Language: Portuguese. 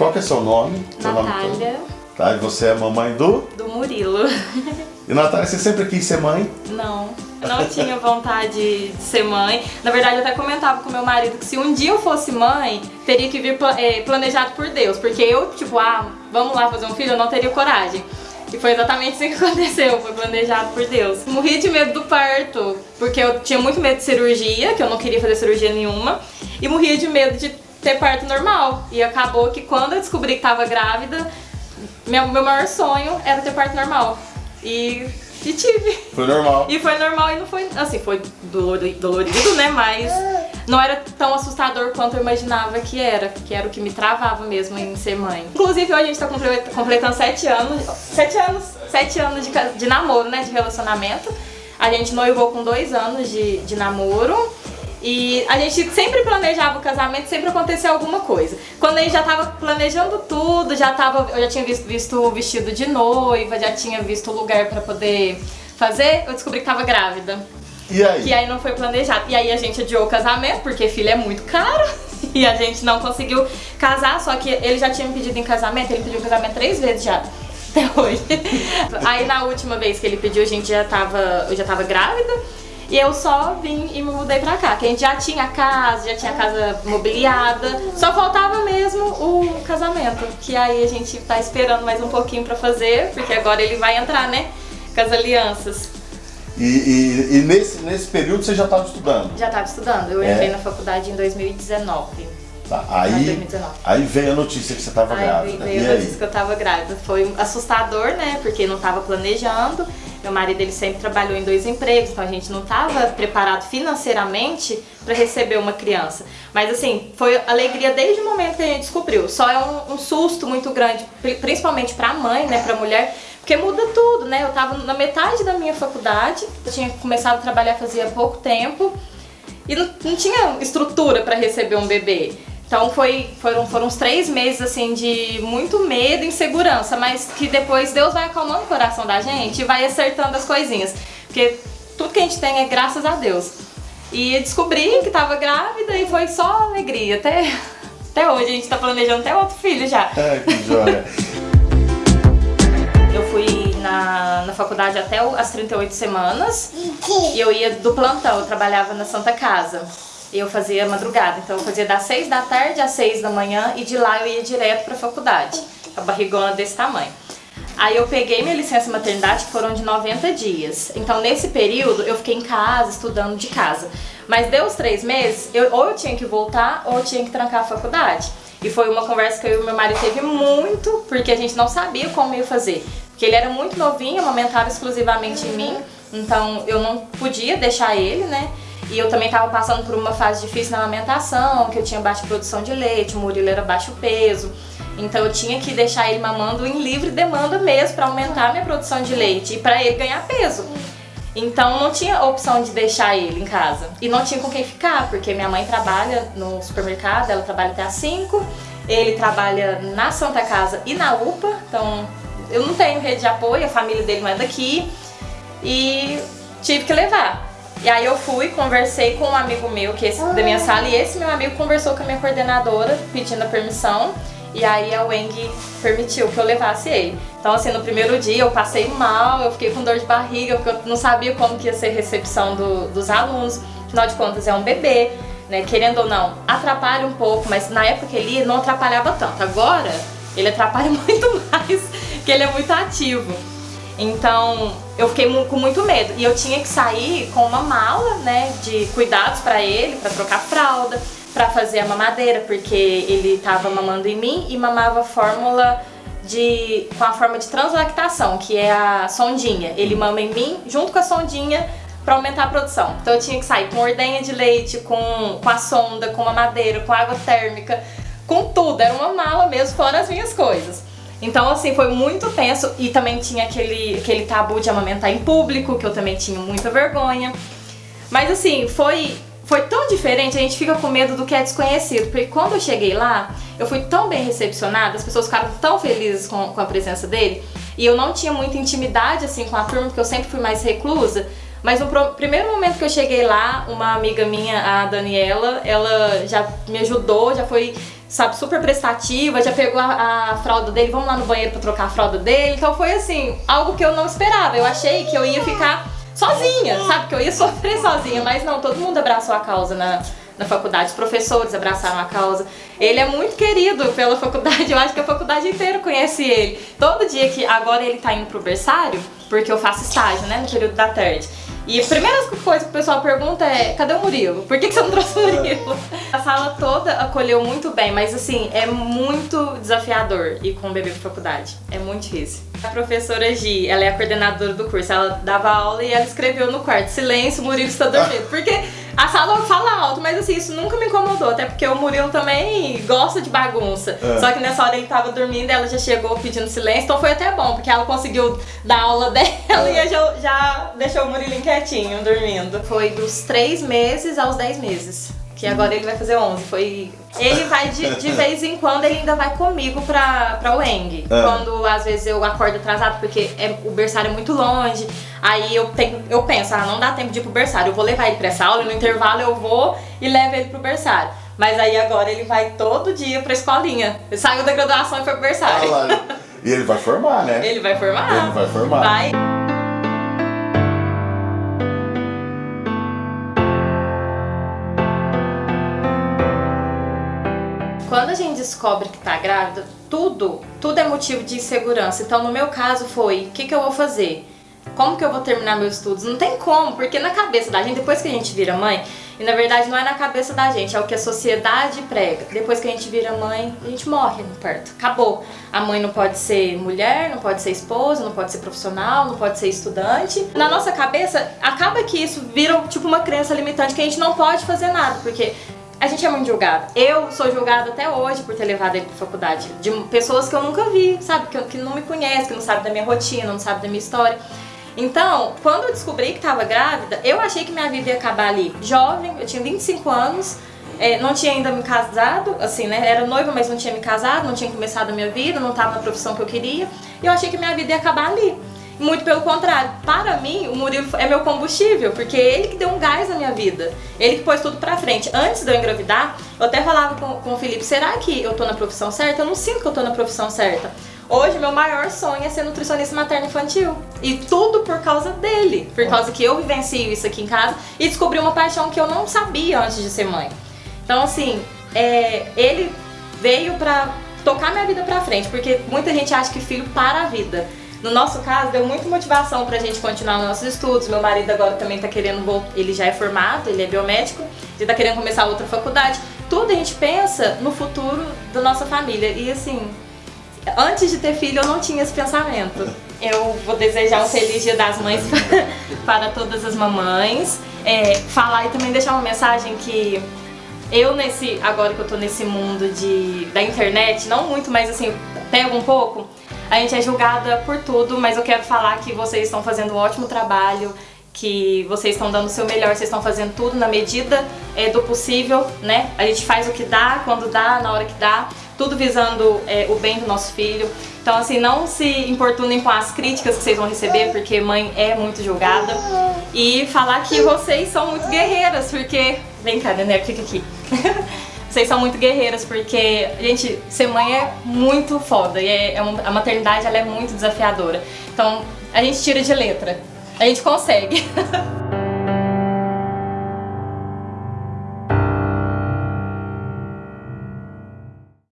Qual que é seu nome? Seu Natália. Nome tá, e você é a mamãe do? Do Murilo. E Natália, você sempre quis ser mãe? Não, não tinha vontade de ser mãe. Na verdade, eu até comentava com meu marido que se um dia eu fosse mãe, teria que vir é, planejado por Deus. Porque eu, tipo, ah, vamos lá fazer um filho, eu não teria coragem. E foi exatamente isso que aconteceu, foi planejado por Deus. Morri de medo do parto, porque eu tinha muito medo de cirurgia, que eu não queria fazer cirurgia nenhuma. E morria de medo de ter parto normal. E acabou que quando eu descobri que tava grávida, meu, meu maior sonho era ter parto normal. E, e tive. Foi normal. E foi normal e não foi, assim, foi dolorido, né? Mas não era tão assustador quanto eu imaginava que era. Que era o que me travava mesmo em ser mãe. Inclusive hoje a gente tá completando sete anos. Sete anos. Sete anos de, de namoro, né? De relacionamento. A gente noivou com dois anos de, de namoro. E a gente sempre planejava o casamento, sempre acontecia alguma coisa. Quando a gente já tava planejando tudo, já tava, eu já tinha visto, visto o vestido de noiva, já tinha visto o lugar pra poder fazer, eu descobri que tava grávida. E aí? Que aí não foi planejado. E aí a gente adiou o casamento, porque filho é muito caro. E a gente não conseguiu casar, só que ele já tinha me pedido em casamento, ele pediu casamento três vezes já. Até hoje. aí na última vez que ele pediu, a gente já tava, eu já tava grávida. E eu só vim e me mudei pra cá, que a gente já tinha casa, já tinha casa mobiliada, só faltava mesmo o casamento, que aí a gente tá esperando mais um pouquinho pra fazer, porque agora ele vai entrar, né, com as alianças. E, e, e nesse, nesse período você já estava estudando? Já estava estudando, eu é. entrei na faculdade em 2019. Tá, aí, aí veio a notícia que você estava grávida. Veio a notícia que eu estava grávida. Foi assustador, né? Porque não estava planejando. Meu marido ele sempre trabalhou em dois empregos, então a gente não estava preparado financeiramente para receber uma criança. Mas assim, foi alegria desde o momento que a gente descobriu. Só é um, um susto muito grande, principalmente para a mãe, né, para a mulher, porque muda tudo, né? Eu estava na metade da minha faculdade, eu tinha começado a trabalhar fazia pouco tempo e não, não tinha estrutura para receber um bebê. Então foi, foram, foram uns três meses assim de muito medo e insegurança, mas que depois Deus vai acalmando o coração da gente e vai acertando as coisinhas. Porque tudo que a gente tem é graças a Deus. E descobri que estava grávida e foi só alegria. Até, até hoje a gente está planejando até outro filho já. É, que joia. eu fui na, na faculdade até as 38 semanas e eu ia do plantão, eu trabalhava na Santa Casa eu fazia madrugada. Então eu fazia das 6 da tarde às 6 da manhã e de lá eu ia direto pra faculdade. A barrigona desse tamanho. Aí eu peguei minha licença maternidade, que foram de 90 dias. Então nesse período eu fiquei em casa, estudando de casa. Mas deu os três meses, eu, ou eu tinha que voltar ou eu tinha que trancar a faculdade. E foi uma conversa que eu e meu marido teve muito, porque a gente não sabia como ia fazer. Porque ele era muito novinho, amamentava exclusivamente em mim, então eu não podia deixar ele, né? E eu também estava passando por uma fase difícil na amamentação, que eu tinha baixa produção de leite, o Murilo era baixo peso. Então eu tinha que deixar ele mamando em livre demanda mesmo para aumentar a minha produção de leite e para ele ganhar peso. Então não tinha opção de deixar ele em casa. E não tinha com quem ficar, porque minha mãe trabalha no supermercado, ela trabalha até às 5, ele trabalha na Santa Casa e na UPA, então eu não tenho rede de apoio, a família dele não é daqui. E tive que levar. E aí eu fui, conversei com um amigo meu, que é esse da minha sala, e esse meu amigo conversou com a minha coordenadora, pedindo a permissão. E aí a Weng permitiu que eu levasse ele. Então assim, no primeiro dia eu passei mal, eu fiquei com dor de barriga, porque eu não sabia como que ia ser a recepção do, dos alunos. Afinal de contas é um bebê, né? Querendo ou não, atrapalha um pouco, mas na época que ele ia, não atrapalhava tanto. Agora, ele atrapalha muito mais, porque ele é muito ativo. Então eu fiquei com muito medo e eu tinha que sair com uma mala, né, de cuidados para ele, para trocar fralda, para fazer a mamadeira, porque ele estava mamando em mim e mamava fórmula de com a forma de translactação, que é a sondinha. Ele mama em mim junto com a sondinha para aumentar a produção. Então eu tinha que sair com ordenha de leite, com, com a sonda, com mamadeira, com água térmica, com tudo. Era uma mala mesmo, fora as minhas coisas. Então, assim, foi muito tenso e também tinha aquele, aquele tabu de amamentar em público, que eu também tinha muita vergonha. Mas, assim, foi, foi tão diferente, a gente fica com medo do que é desconhecido. Porque quando eu cheguei lá, eu fui tão bem recepcionada, as pessoas ficaram tão felizes com, com a presença dele. E eu não tinha muita intimidade, assim, com a turma, porque eu sempre fui mais reclusa. Mas no primeiro momento que eu cheguei lá, uma amiga minha, a Daniela, ela já me ajudou, já foi sabe, super prestativa, já pegou a, a, fralda dele, vamos lá no banheiro pra trocar a fralda dele. Então foi assim, algo que eu não esperava. Eu achei que eu ia ficar sozinha, sabe? Que eu ia sofrer sozinha, mas não, todo mundo abraçou a causa na, na faculdade, os professores abraçaram a causa. Ele é muito querido pela faculdade, eu acho que a faculdade inteira conhece ele. Todo dia que agora ele tá indo pro berçário, porque eu faço estágio, né, no período da tarde. E a primeira coisa que o pessoal pergunta é, cadê o Murilo? Por que, que você não trouxe o Murilo? A sala toda acolheu muito bem, mas assim, é muito desafiador ir com o bebê pra faculdade. É muito difícil. A professora Gi, ela é a coordenadora do curso, ela dava aula e ela escreveu no quarto, silêncio, Murilo está dormindo. Porque a sala fala alto, mas assim, isso nunca me incomodou, até porque o Murilo também gosta de bagunça. É. Só que nessa hora ele tava dormindo, ela já chegou pedindo silêncio, então foi até bom, porque ela conseguiu dar aula dela é. e já, já deixou o Murilo quietinho, dormindo. Foi dos 3 meses aos 10 meses que agora ele vai fazer 11. Foi... Ele vai de, de vez em quando, ele ainda vai comigo pra, pra Weng. É. Quando às vezes eu acordo atrasado, porque é, o berçário é muito longe. Aí eu, tenho, eu penso, ah, não dá tempo de ir pro berçário. Eu vou levar ele pra essa aula e no intervalo eu vou e levo ele pro berçário. Mas aí agora ele vai todo dia pra escolinha. Ele saiu da graduação e foi pro berçário. Ah, e ele vai formar, né? Ele vai formar. Ele vai formar. Vai. Quando a gente descobre que tá grávida, tudo, tudo é motivo de insegurança. Então, no meu caso foi, o que, que eu vou fazer? Como que eu vou terminar meus estudos? Não tem como, porque na cabeça da gente, depois que a gente vira mãe, e na verdade não é na cabeça da gente, é o que a sociedade prega. Depois que a gente vira mãe, a gente morre no parto. Acabou. A mãe não pode ser mulher, não pode ser esposa, não pode ser profissional, não pode ser estudante. Na nossa cabeça, acaba que isso vira tipo uma crença limitante que a gente não pode fazer nada, porque a gente é muito julgada. Eu sou julgada até hoje por ter levado ele pra faculdade. De pessoas que eu nunca vi, sabe? Que, que não me conhecem, que não sabem da minha rotina, não sabem da minha história. Então, quando eu descobri que estava grávida, eu achei que minha vida ia acabar ali. Jovem, eu tinha 25 anos, é, não tinha ainda me casado, assim, né? Era noiva, mas não tinha me casado, não tinha começado a minha vida, não estava na profissão que eu queria. E eu achei que minha vida ia acabar ali. Muito pelo contrário, para mim, o Murilo é meu combustível, porque é ele que deu um gás na minha vida. Ele que pôs tudo pra frente. Antes de eu engravidar, eu até falava com, com o Felipe, será que eu tô na profissão certa? Eu não sinto que eu tô na profissão certa. Hoje, meu maior sonho é ser nutricionista materno-infantil. E tudo por causa dele. Por causa que eu vivencio isso aqui em casa e descobri uma paixão que eu não sabia antes de ser mãe. Então, assim, é, ele veio pra tocar minha vida pra frente, porque muita gente acha que filho para a vida. No nosso caso, deu muita motivação pra gente continuar nos nossos estudos. Meu marido agora também tá querendo ele já é formado, ele é biomédico, ele tá querendo começar outra faculdade. Tudo a gente pensa no futuro da nossa família. E assim, antes de ter filho eu não tinha esse pensamento. Eu vou desejar um feliz dia das mães para todas as mamães. É, falar e também deixar uma mensagem que eu nesse, agora que eu tô nesse mundo de, da internet, não muito, mas assim, pego um pouco, a gente é julgada por tudo, mas eu quero falar que vocês estão fazendo um ótimo trabalho, que vocês estão dando o seu melhor, vocês estão fazendo tudo na medida é, do possível, né? A gente faz o que dá, quando dá, na hora que dá, tudo visando é, o bem do nosso filho. Então, assim, não se importunem com as críticas que vocês vão receber, porque mãe é muito julgada. E falar que vocês são muito guerreiras, porque... Vem cá, Daniel, fica aqui. Vocês são muito guerreiras, porque, gente, ser mãe é muito foda. E é, é uma, a maternidade ela é muito desafiadora. Então, a gente tira de letra. A gente consegue.